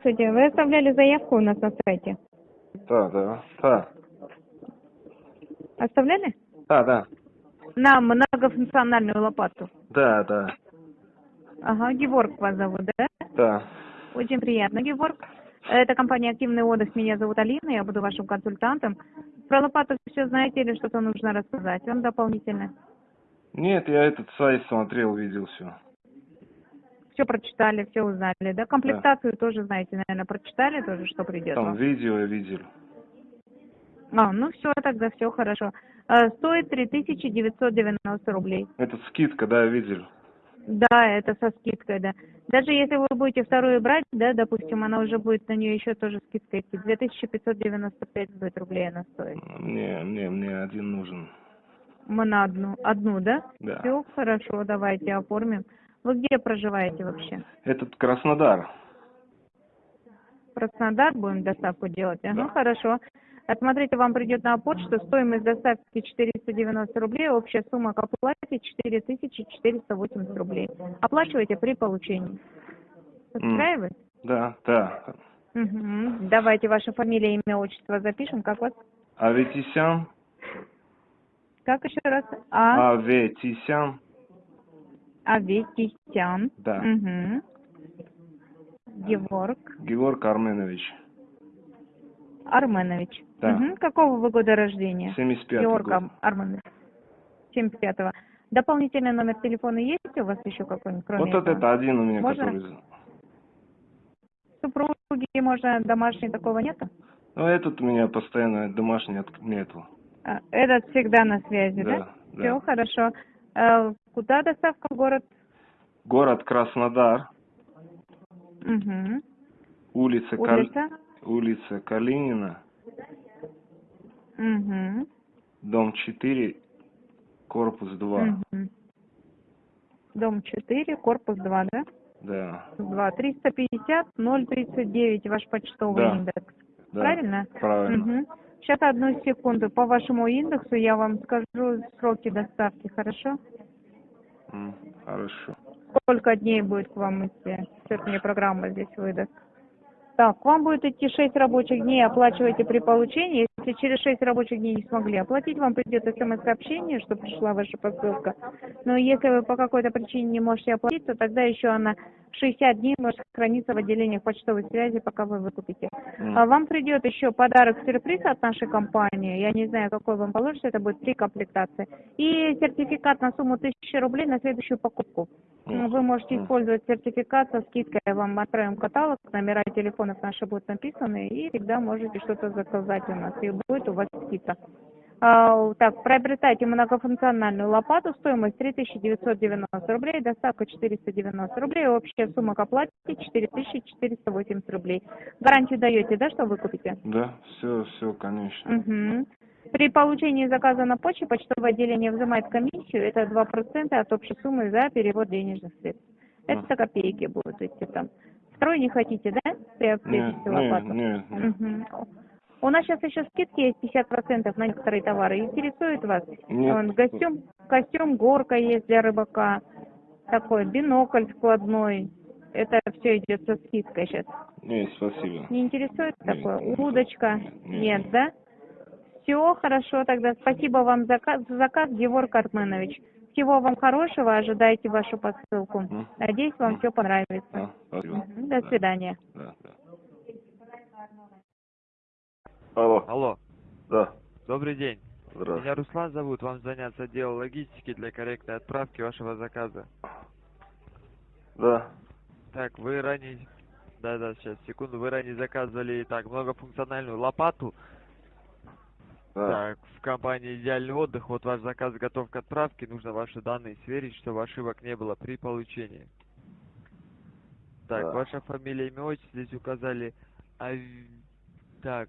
Здравствуйте. Вы оставляли заявку у нас на сайте. Да, да, да, Оставляли? да, да, На многофункциональную лопату. да, да, Ага, Геворг вас зовут, да? да. Очень приятно, Геворг. Это компания «Активный отдых». Меня зовут Алина, я буду вашим консультантом. Про лопату все знаете или что-то нужно рассказать вам дополнительно? Нет, я этот сайт смотрел, видел все. Все прочитали, все узнали, да? Комплектацию тоже знаете, наверное, прочитали тоже, что придет Там вам? видео видел. А, ну все, тогда все хорошо. А, Стоит 3990 рублей. Это скидка, да, видел. Да, это со скидкой, да. Даже если вы будете вторую брать, да, допустим, она уже будет на нее еще тоже скидка идти. 2595 будет рублей она стоит. Мне, мне, мне один нужен. Мы на одну, одну, да? Да. Все хорошо, давайте оформим. Вы где проживаете вообще? Этот Краснодар. Краснодар будем доставку делать? Да. хорошо. А Смотрите, вам придет на почту стоимость доставки 490 рублей, общая сумма к оплате 4480 рублей. Оплачивайте при получении. Устраивает? Да, да. Мгм. Давайте ваше фамилия, имя, отчество запишем. Как вас? Аветисян, Как еще раз? А. Аветисян, Аветисян. Да. Мгм. Геворг Георг Арменович. Арменович. Да. Мгм. Какого вы года рождения? 75 Георг год. Ар- Арменович. 75-го. Дополнительный номер телефона есть у вас еще какой-нибудь, кроме Вот этого? это один у меня, Можно? который... Супруги, можно, домашней такого нету? Ну, этот у меня постоянно домашний от- нету. А, Этот всегда на связи, да? Да, да. Все хорошо. А, Куда доставка город? Город Краснодар, Угу. улица, Кал- Улица? улица Калинина, Угу. дом 4, корпус 2. Дом 4, корпус 2, да? Да, 2. 350 039, ваш почтовый Да. индекс. да. Правильно? Правильно. Сейчас одну секунду. По вашему индексу я вам скажу сроки доставки, хорошо? М, Хорошо. Сколько дней будет к вам идти? Сейчас мне программа здесь выдаст. Так, к вам будет идти 6 рабочих дней, оплачивайте при получении. Если через 6 рабочих дней не смогли оплатить, вам придет смс-сообщение, что пришла ваша посылка. Но если вы по какой-то причине не можете оплатить, то тогда еще она 60 дней может храниться в отделениях почтовой связи, пока вы выкупите. А вам придет еще подарок-сюрприз от нашей компании. Я не знаю, какой вам положится, это будет три комплектации. И сертификат на сумму 1000 рублей на следующую покупку. Вы можете использовать сертификат со скидкой. Вам отправим каталог, номера телефонов наши будут написаны, и всегда можете что-то заказать у нас, и будет у вас скидка. А, так, приобретайте многофункциональную лопату, стоимость 3990 рублей, доставка 490 рублей, общая сумма к оплате 4480 рублей. Гарантию даете, да, что вы купите? Да, все, все, конечно. Мгм. При получении заказа на почте почтовое отделение взимает комиссию, это 2% от общей суммы за перевод денежных средств. Это копейки будут идти там. Второй не хотите, да? Нет, Приобретите лопату? нет, нет, нет. Мгм. У нас сейчас еще скидки есть 50% на некоторые товары. Интересует вас? Нет. Костюм, костюм горка есть для рыбака. Такой бинокль складной. Это все идет со скидкой сейчас. Нет, спасибо. Не интересует Нет, такое? нет, Удочка? нет, Нет, нет. да? Все хорошо, тогда спасибо вам за заказ, за заказ Геворг Арменович. Всего вам хорошего, ожидайте вашу посылку. Надеюсь, вам все понравится. Спасибо. До Да, свидания. Да, да. Алло, Алло, да, добрый день. Меня здравствуйте. Руслан зовут, вам заняться отделом логистики для корректной отправки вашего заказа. Да, Так, вы ранее... Да-да, сейчас, секунду. Вы ранее заказывали, так, многофункциональную лопату. да. Так, в компании «Идеальный отдых». Вот ваш заказ готов к отправке. Нужно ваши данные сверить, чтобы ошибок не было при получении. Так, Да. ваша фамилия, имя, отчество здесь указали. Ав... Так,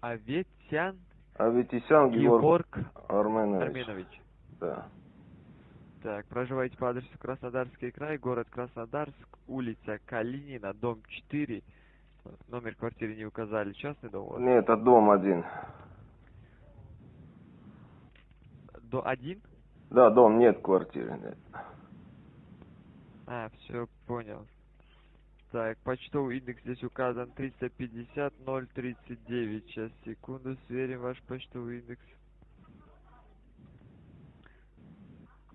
Аветян Аветисян Георг Георг Арменович. Арменович. Да, Так, проживаете по адресу Краснодарский край, город Краснодарск, улица Калинина, дом 4. Номер квартиры не указали. Частный дом вас? нет, это дом один. До 1? Да, дом, нет квартиры, нет. А, все, понял. Так, почтовый индекс здесь указан 350 039. Сейчас, секунду, сверим ваш почтовый индекс.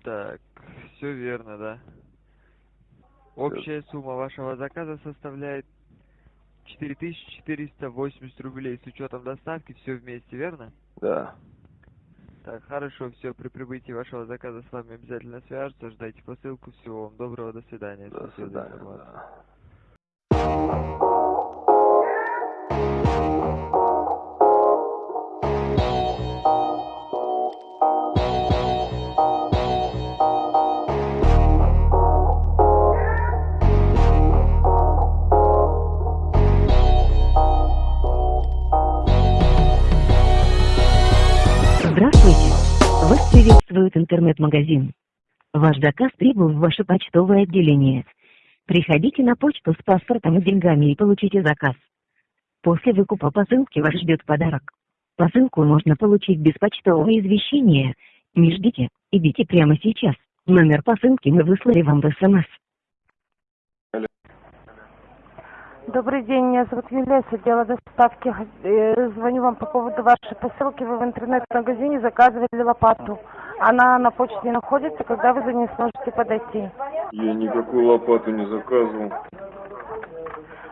Так, все верно, да. Общая сумма вашего заказа составляет 4480 рублей с учетом доставки, все вместе, верно? Да. Так, хорошо, все, при прибытии вашего заказа с вами обязательно свяжутся, ждайте посылку, всего вам доброго, до свидания. До свидания. да. Здравствуйте! Вас приветствует интернет-магазин. Ваш заказ прибыл в ваше почтовое отделение. Приходите на почту с паспортом и деньгами и получите заказ. После выкупа посылки вас ждет подарок. Посылку можно получить без почтового извещения. Не ждите, идите прямо сейчас. Номер посылки мы выслали вам в СМС. Добрый день, меня зовут Юлия, с отдела доставки. Э, Звоню вам по поводу вашей посылки. Вы в интернет-магазине заказывали лопату. Она на почте находится, когда вы за ней сможете подойти. Я никакую лопату не заказывал.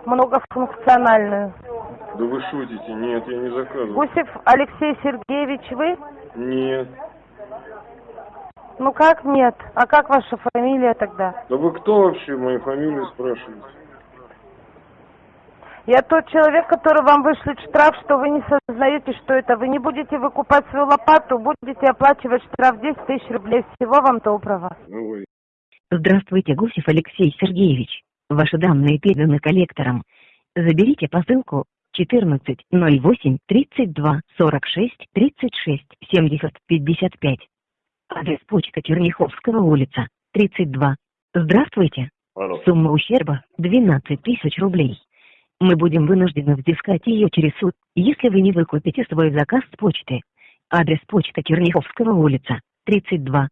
Многофункциональную. Да вы шутите? Нет, я не заказывал. Гусев Алексей Сергеевич, вы? Нет. Ну как нет? А как ваша фамилия тогда? Да вы кто вообще мою фамилию спрашиваете? Я тот человек, который вам вышлет штраф, что вы не сознаете, что это. Вы не будете выкупать свою лопату, будете оплачивать штраф 10 тысяч рублей. Всего вам доброго. Ну вы. Здравствуйте, Гусев Алексей Сергеевич. Ваши данные переданы коллекторам. Заберите посылку 14 08 32 46 36 70 55. Адрес почта Черняховского улица, 32. Здравствуйте. Алло. Сумма ущерба 12 тысяч рублей. Мы будем вынуждены взыскать ее через суд, если вы не выкупите свой заказ с почты. Адрес почта Черняховского улица, 32.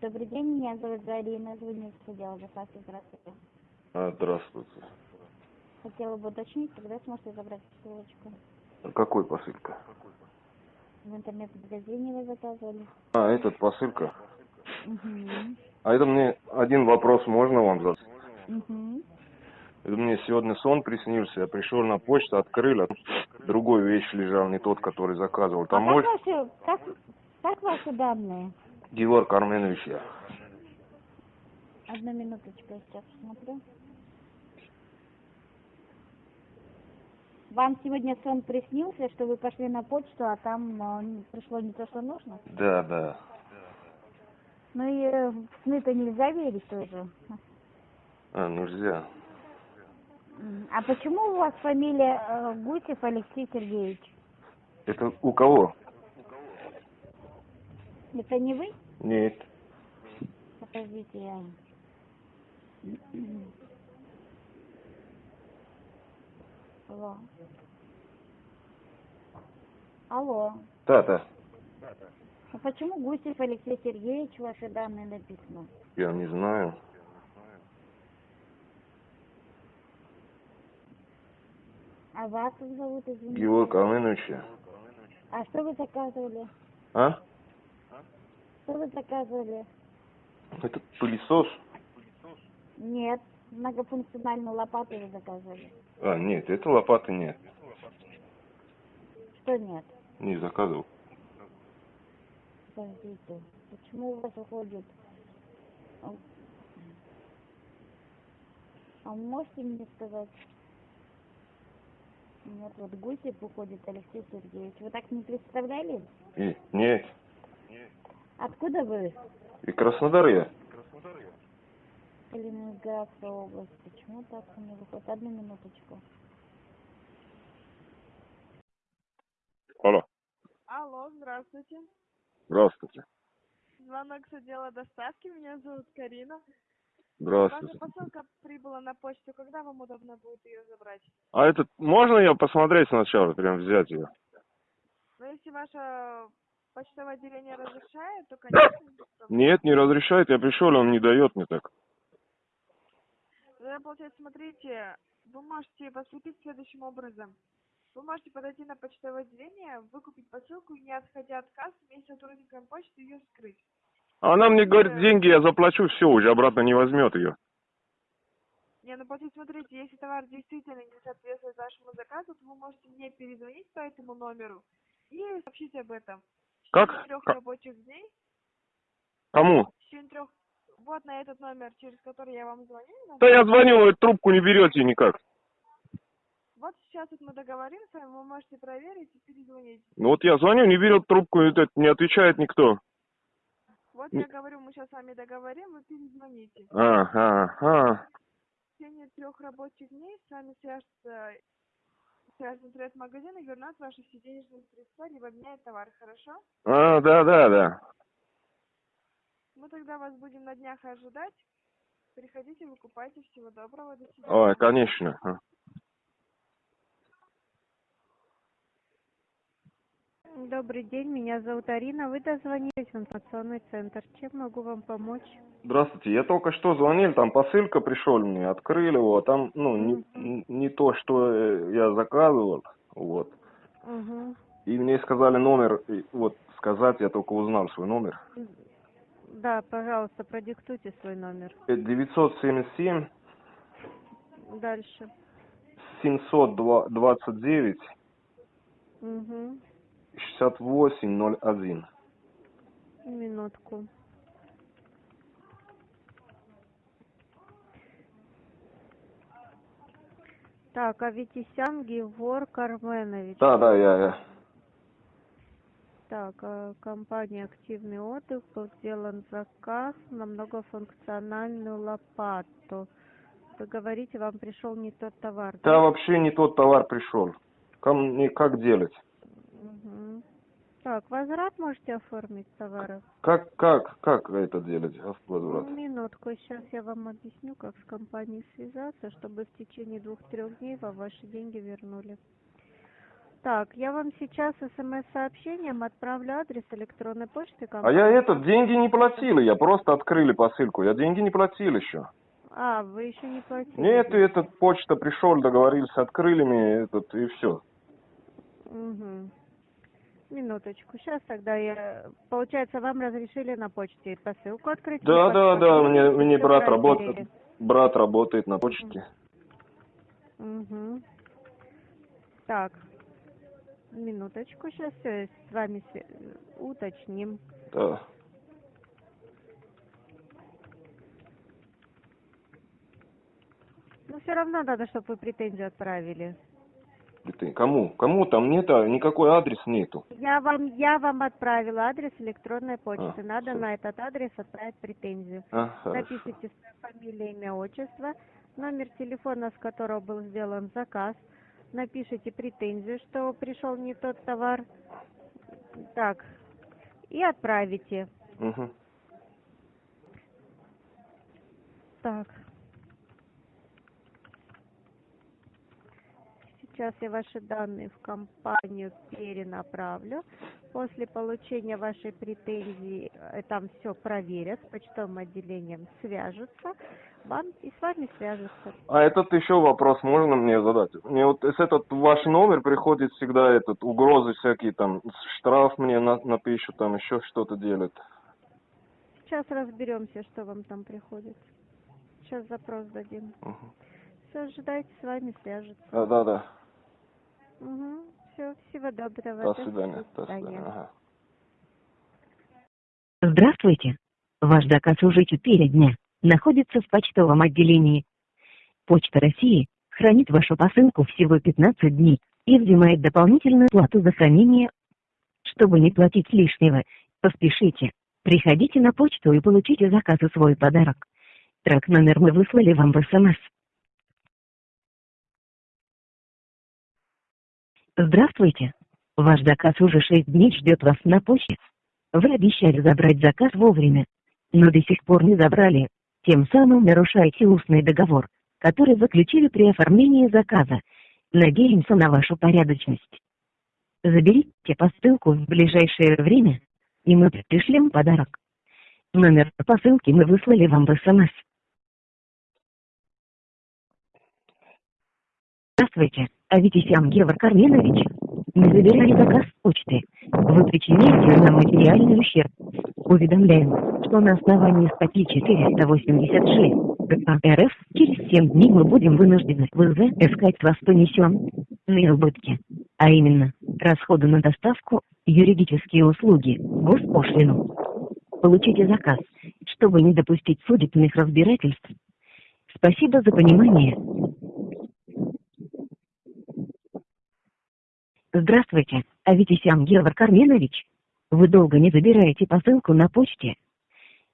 Добрый день, меня зовут Зарина, звоню с отдела доставки. Здравствуйте. А, здравствуйте. Хотела бы уточнить, когда сможете забрать ссылочку. А какой посылка? В интернет-магазине вы заказывали. А, этот посылка. Угу. А это мне один вопрос можно вам задать? Угу. Это мне сегодня сон приснился, я пришел на почту, открыл, а там другой вещь лежал, не тот, который заказывал. Там а мой как ваши, как, как ваши данные? Георг Арменович я. Одну минуточку, я сейчас посмотрю. Вам сегодня сон приснился, что вы пошли на почту, а там э, пришло не то, что нужно? Да, да. Ну и э, в сны-то нельзя верить тоже. А, нельзя. А почему у вас фамилия э, Гусев Алексей Сергеевич? Это у кого? Это не вы? Нет. Подождите, я... Алло. Алло. Да, да. А почему Гусев Алексей Сергеевич ваши данные написано? Я не знаю. А вас как зовут, извините? Георг Арменович я. А что вы заказывали? А? Что вы заказывали? Это пылесос? Нет, многофункциональную лопату вы заказывали. А, нет, это лопаты нет. Что нет? Не заказывал. Подождите, почему у вас уходит? А а можете мне сказать? Нет, вот Гусев уходит Алексей Сергеевич. Вы так не представляли? И, нет. Откуда вы? И Краснодар я. Калининградская область. Почему так у меня выходит? Одну минуточку. Алло. Алло, здравствуйте. Здравствуйте. Звонок с отдела доставки. Меня зовут Карина. Здравствуйте. Ваша посылка прибыла на почту. Когда вам удобно будет ее забрать? А этот, можно я посмотреть сначала, прям взять ее? Но если ваша почтовое отделение разрешает, то, конечно. Нет, не разрешает, я пришел, он не дает мне так. Тогда, получается, смотрите, вы можете поступить следующим образом. Вы можете подойти на почтовое отделение, выкупить посылку и, не отходя от кассы, вместе с сотрудником почты ее вскрыть. Она мне говорит, деньги я заплачу, все, уже обратно не возьмет ее. Не, ну получается, смотрите, если товар действительно не соответствует вашему заказу, то вы можете мне перезвонить по этому номеру и сообщить об этом. В Как? трех Как? рабочих дней, Кому? в течение трех... Вот на этот номер, через который я вам звоню. Да я звоню, вы трубку не берете никак. Вот сейчас вот мы договоримся, вы можете проверить и перезвонить. Ну вот я звоню, не берет трубку, не отвечает никто. Вот я говорю, мы сейчас с вами договорим, вы перезвоните. Ага, ага. В течение трех рабочих дней с вами свяжется связан интернет-магазин и вернет ваши все денежные средства, либо обменяет товар, хорошо? А, да, да, да. Мы тогда вас будем на днях ожидать. Приходите, выкупайте. Всего доброго, до свидания. Ой, конечно. Добрый день, меня зовут Арина. Вы дозвонились в информационный центр. Чем могу вам помочь? Здравствуйте, я только что звонил, там посылка пришел мне, открыли его, а там, ну, не, не то, что э, я заказывал, вот. Угу. И мне сказали номер, вот, сказать, я только узнал свой номер. Да, пожалуйста, продиктуйте свой номер. Э, 977 Дальше. 729 Угу. 6801. Минутку. Так, Аветисян Геворг Арменович. Да, да, я, я. Так, э, компания «Активный отдых» был сделан заказ на многофункциональную лопату. Вы говорите, вам пришел не тот товар, Да, вообще не тот товар пришел. Ко мне как делать? Так, возврат можете оформить товара? Как, как, как это делать, возврат? Минутку, сейчас я вам объясню, как с компанией связаться, чтобы в течение двух-трех дней вам ваши деньги вернули. Так, я вам сейчас смс-сообщением отправлю адрес электронной почты А компании. я этот, деньги не платил, я просто открыли посылку, я деньги не платил еще. А, вы еще не платили? Нет, этот почта пришел, договорился, открыли мне этот, и все. Угу. Минуточку, сейчас тогда я... Получается, вам разрешили на почте посылку открыть? Да, да, да, мне, мне брат работает, брат работает на почте. Угу. Так, минуточку, сейчас все с вами уточним. Да. Но все равно надо, чтобы вы претензию отправили. И ты, кому? Кому там нет, никакой адрес нету. Я вам, я вам отправила адрес электронной почты. А, надо всё. на этот адрес отправить претензию. А. Напишите свою фамилию, имя, отчество, номер телефона, с которого был сделан заказ. Напишите претензию, что пришел не тот товар. Так, и отправите. Мгм. Так. Сейчас я ваши данные в компанию перенаправлю. После получения вашей претензии э, там все проверят, с почтовым отделением свяжутся, вам и с вами свяжутся. А этот еще вопрос можно мне задать? Мне вот с этот ваш номер приходит всегда этот угрозы всякие там штраф мне на, напишут там еще что-то делают. Сейчас разберемся, что вам там приходит. Сейчас запрос дадим. Мгм. Все, ждайте, с вами свяжутся. Да, да, да. Угу. Все, всего доброго. До свидания. До свидания. свидания. Ага. Здравствуйте. Ваш заказ уже 4 дня. Находится в почтовом отделении. Почта России хранит вашу посылку всего 15 дней и взимает дополнительную плату за хранение. Чтобы не платить лишнего, поспешите. Приходите на почту и получите заказ и свой подарок. Трек номер мы выслали вам в СМС. Здравствуйте. Ваш заказ уже 6 дней ждет вас на почте. Вы обещали забрать заказ вовремя, но до сих пор не забрали. Тем самым нарушаете устный договор, который заключили при оформлении заказа. Надеемся на вашу порядочность. Заберите посылку в ближайшее время, и мы пришлем подарок. Номер посылки мы выслали вам в СМС. Здравствуйте, Аветисян Георг Карменович. Мы забирали заказ почты. Вы причиняете нам материальный ущерб. Уведомляем, что на основании статьи 486 КК РФ через 7 дней мы будем вынуждены в ИЗ искать вас понесенные убытки. А именно, расходы на доставку, юридические услуги, госпошлину. Получите заказ, чтобы не допустить судебных разбирательств. Спасибо за понимание. Здравствуйте, Аветисян Георг Карменович. Вы долго не забираете посылку на почте.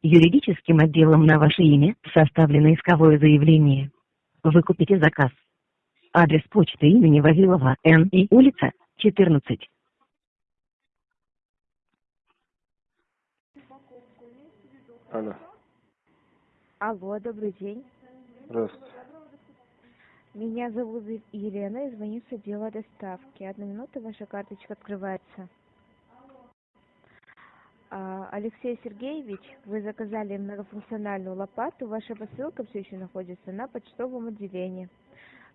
Юридическим отделом на ваше имя составлено исковое заявление. Вы купите заказ. Адрес почты имени Вавилова Н. и улица 14. Алло, Алло, добрый день. здравствуйте. Меня зовут Елена и звоню с отдела доставки. Одну минуту, ваша карточка открывается. А, Алексей Сергеевич, вы заказали многофункциональную лопату. Ваша посылка все еще находится на почтовом отделении.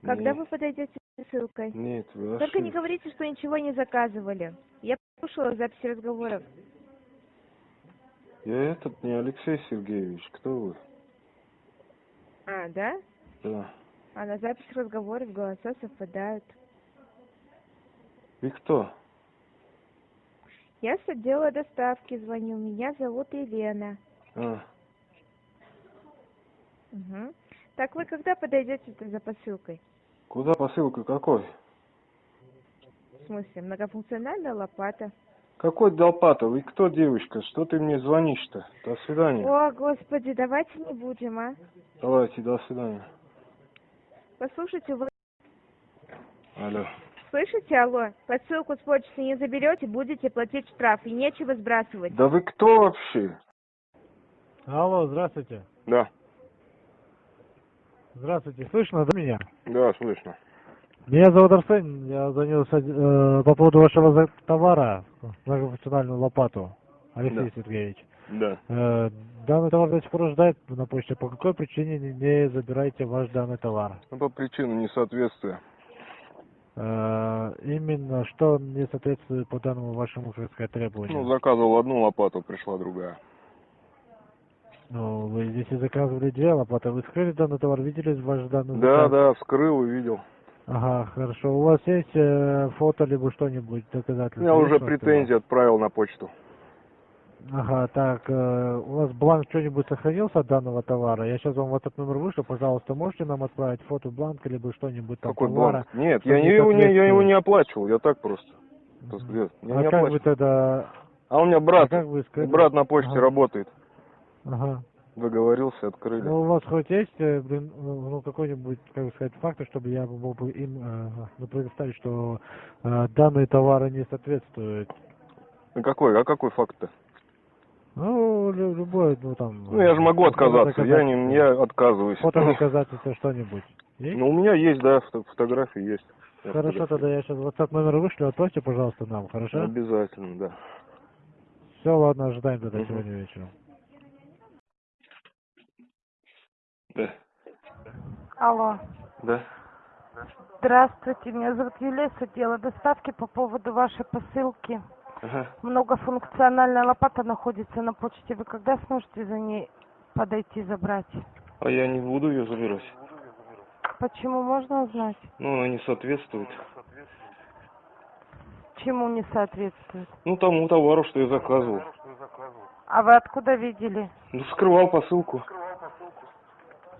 Когда Нет. вы подойдете с посылкой? Нет, вы Только не говорите, что ничего не заказывали. Я слушала записи разговоров. Я этот не Алексей Сергеевич, кто вы? А, да? Да. А на запись разговоров голоса совпадают. И кто? Я с отдела доставки звоню. Меня зовут Елена. А, Угу. Так вы когда подойдете за посылкой? куда посылка какой? В смысле, многофункциональная лопата. Какой Долпатов? И кто девочка? Что ты мне звонишь-то? До свидания. О, господи, давайте не будем, а. Давайте, до свидания. Послушайте, вы Алло. слышите, алло? Посылку с почты не заберете, будете платить штраф, и нечего сбрасывать. Да вы кто вообще? Алло, здравствуйте. Да, Здравствуйте, слышно да, меня? да, слышно. Меня зовут Арсен, я од- э, по поводу вашего товара, многофункциональную лопату, Алексей Да. Сергеевич. Да. Э, данный товар до сих пор ждает на почте. По какой причине не- забираете ваш данный товар? Ну, по причине несоответствия. Э, именно что не соответствует по данному вашему, как сказать, требованию? Ну, заказывал одну лопату, пришла другая. Ну, вы здесь и заказывали две лопаты. Вы скрыли данный товар, видели ваш данный Да, заказ? да, вскрыл и видел. Ага, хорошо. У вас есть э, фото либо что-нибудь доказательство? Я уже претензии отправил на почту. Ага, так, э, у вас бланк что-нибудь сохранился от данного товара? Я сейчас вам в этот номер вышлю, пожалуйста, можете нам отправить фото бланка, либо что-нибудь там Какой товара? бланк? Нет, я, не его, не, я его не оплачивал, я так просто. Мгм. нет, я а не как вы оплачивал. тогда... А у меня а брат, как вы брат на почте Ага. работает. Ага. Договорился, открыли. Ну, у вас хоть есть, э, блин, ну, ну, какой-нибудь, как бы сказать, факт, чтобы я мог бы им э, ну, предоставить, что э, данные товары не соответствуют? Ну какой, а какой факт-то? Ну, лю- любой, ну, там... Ну я же могу отказаться, я не, доказательство. я отказываюсь. Фото доказательства что-нибудь. Ну у меня есть, да, фото- фотографии есть. Хорошо, тогда я сейчас WhatsApp номер вышлю, отправьте, пожалуйста, нам, хорошо? Обязательно, да. Все, ладно, ожидаем тогда Мгм. сегодня вечером. Да. Алло. Да. Здравствуйте, меня зовут Юлия с отдела доставки по поводу вашей посылки. Ага. Многофункциональная лопата находится на почте. Вы когда сможете за ней подойти забрать? А я не буду ее забирать. Почему можно узнать? Ну, она не соответствует. Чему не соответствует? Ну, тому товару, что я заказывал. А вы откуда видели? Ну, скрывал посылку.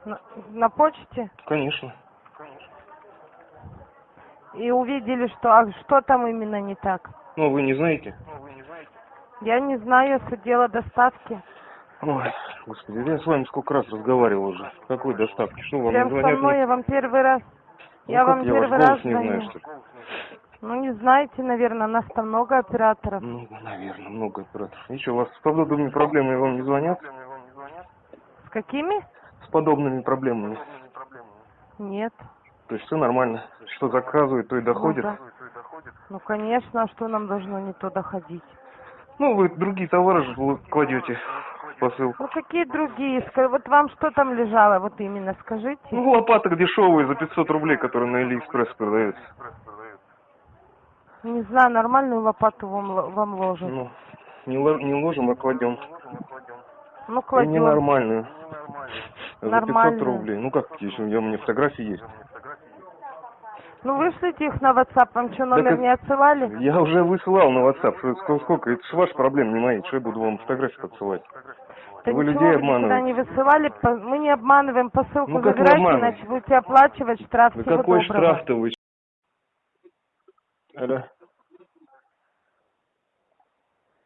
На, на почте? Конечно. И увидели, что... А что там именно не так? Ну, вы не знаете? Я не знаю, с отдела доставки. Ой, господи, я с вами сколько раз разговаривал уже. Какой доставки? Что, вам Прям не со звонят? мной я вам первый раз... Ну, я вам я первый раз не знаю, что ли? Ну, не знаете, наверное, нас там много операторов. Ну, наверное, много операторов. Ничего, у вас с подобными проблемами вам не звонят? С какими? С подобными проблемами. Нет. То есть все нормально. Что заказывают, то и доходит. Ну, да. Ну, конечно, а что нам должно не то доходить? Ну, вы другие товары же кладете в посылку. Ну, какие другие? Вот вам что там лежало, вот именно, скажите? Ну, лопаток дешевые за 500 рублей, которые на Алиэкспресс продаются. Не знаю, нормальную лопату вам, вам ложат. Ну, не, ло- не ложим, а кладем. Ну, И кладем. ненормальную. За 500 Нормальную. рублей. Ну как, меня у меня фотографии есть. Ну, вышлите их на WhatsApp, вам что, номер это- не отсылали? Я уже высылал на WhatsApp. Что- Сколько, сколько? Это же ваши проблемы, не мои. Что я буду вам фотографии подсылать? Да вы людей обманываете. не высылали, мы не обманываем, посылку Ну, как вы забирайте, обманываете? иначе будете оплачивать штраф. Всего какой штраф-то вы? Алло.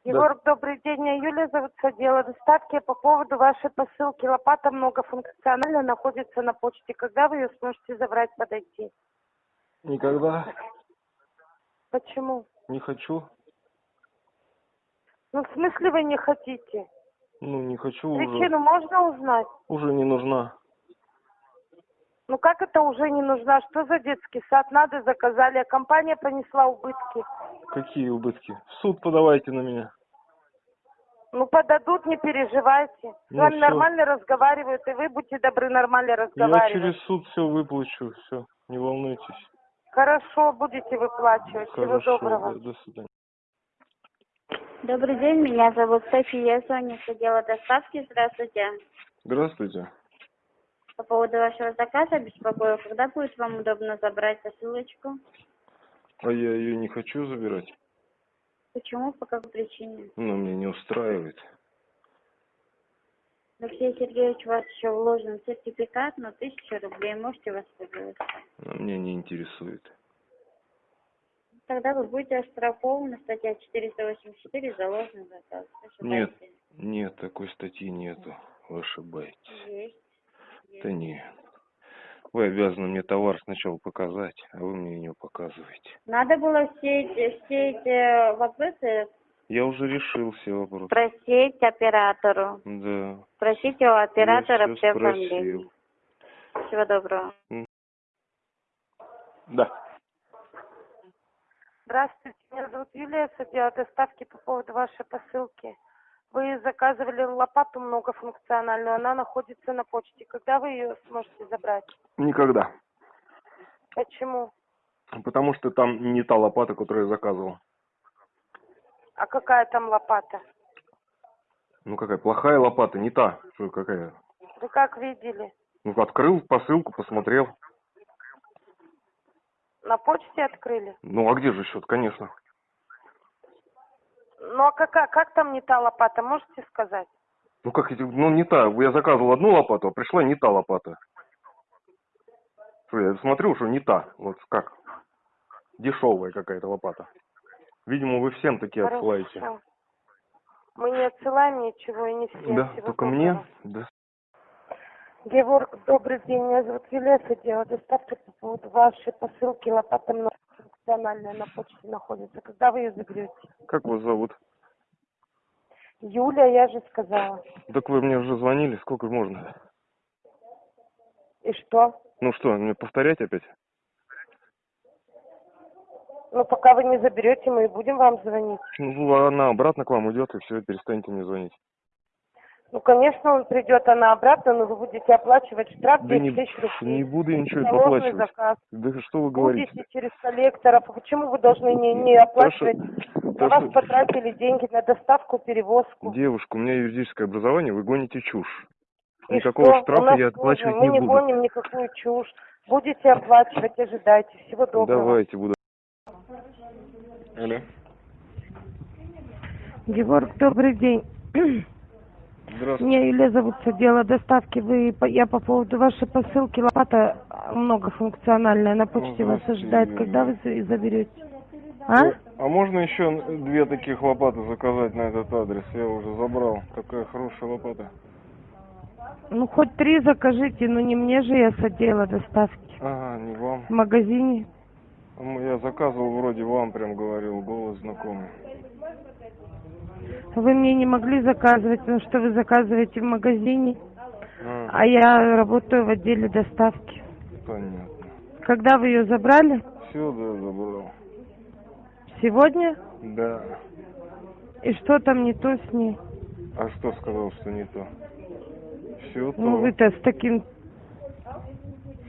Егор, добрый день. Меня Юлия зовут с отдела доставки. По поводу вашей посылки лопата многофункциональная находится на почте. Когда вы ее сможете забрать, подойти? Никогда Почему? не хочу. Ну, в смысле вы не хотите? Ну, не хочу уже. Причину можно узнать? Уже не нужна. Ну, как это уже не нужна? Что за детский сад? Надо заказали, а компания понесла убытки. Какие убытки? В суд подавайте на меня. Ну, подадут, не переживайте. С Ну, вами всё. нормально разговаривают, и вы будьте добры нормально Я разговаривать. через суд все выплачу, все, не волнуйтесь. Хорошо, будете выплачивать. Всего Хорошо, доброго. да, до свидания. Добрый день, меня зовут София, я звоню с отдела доставки. Здравствуйте. Здравствуйте. По поводу вашего заказа беспокою, когда будет вам удобно забрать посылочку? А я ее не хочу забирать. Почему, по какой причине? Ну, меня не устраивает. Алексей Сергеевич, у вас еще вложен сертификат на тысячу рублей, можете воспользоваться. А меня не интересует. Тогда вы будете оштрафованы, статья 484, за ложный заказ. Нет, нет, такой статьи нету. Вы ошибаетесь. Есть. Да нет. Вы обязаны мне товар сначала показать, а вы мне не показываете. Надо было все эти, все эти вопросы Я уже решил все вопросы. спросить оператору. Да. Спросите у оператора все спросил. Всего доброго. Да. Здравствуйте, меня зовут Юлия с отдела доставки по поводу вашей посылки. Вы заказывали лопату многофункциональную, она находится на почте. Когда вы ее сможете забрать? Никогда. Почему? Потому что там не та лопата, которую я заказывал. А какая там лопата? Ну какая, плохая лопата, не та. Что, какая? Вы как видели? Ну, открыл посылку, посмотрел. На почте открыли? Ну, а где же счет, конечно. Ну а какая, как там не та лопата, можете сказать? Ну, как ну, не та. Я заказывал одну лопату, а пришла не та лопата. Что, я смотрю, что не та. Вот как. Дешевая какая-то лопата. Видимо, вы всем такие отсылаете. Хорошо. Мы не отсылаем ничего и не всем. Да, Всего только доброго. мне. Да. Георг, добрый день. Меня зовут с отдела доставки по поводу вашей посылки. Лопата многофункциональная на почте находится. Когда вы ее заберете? Как вас зовут? Юля, я же сказала. Так вы мне уже звонили, сколько можно? И что? Ну что, мне повторять опять? Ну, пока вы не заберете, мы и будем вам звонить. Ну, она обратно к вам уйдет, и все, перестанете мне звонить. Ну, конечно, он придет, она обратно, но вы будете оплачивать штраф Да 10 не, тысяч рублей. не буду я ничего оплачивать. заказ. Да что вы говорите? Будете через коллекторов. Почему вы должны не, не оплачивать? На то, вас что- потратили деньги на доставку, перевозку. Девушка, у меня юридическое образование, вы гоните чушь. И Никакого что? Штрафа я оплачивать Мы не не буду. гоним никакую чушь. Будете оплачивать, ожидайте. Всего доброго. Давайте, буду. Алло. Георг, добрый день. Здравствуйте. Меня Юлия зовут с отдела доставки. Вы, я по поводу вашей посылки. Лопата а, многофункциональная на почте вас здравствуйте, ожидает. Когда вы за- заберете? А? А можно еще две таких лопаты заказать на этот адрес? Я уже забрал. Такая хорошая лопата. Ну, хоть три закажите, но не мне же я с отдела доставки. Ага, не вам. В магазине. Я заказывал вроде вам, прям говорил, голос знакомый. Вы мне не могли заказывать, потому что вы заказываете в магазине, А, а я работаю в отделе доставки. понятно. Когда вы ее забрали? Все, да, забрал. Сегодня? Да. И что там не то с ней? А что сказал, что не то? Все то. Ну вы-то с таким,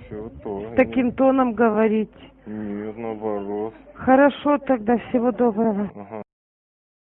Все то. с таким тоном говорите. Нет, наоборот. Хорошо тогда, всего доброго. Ага.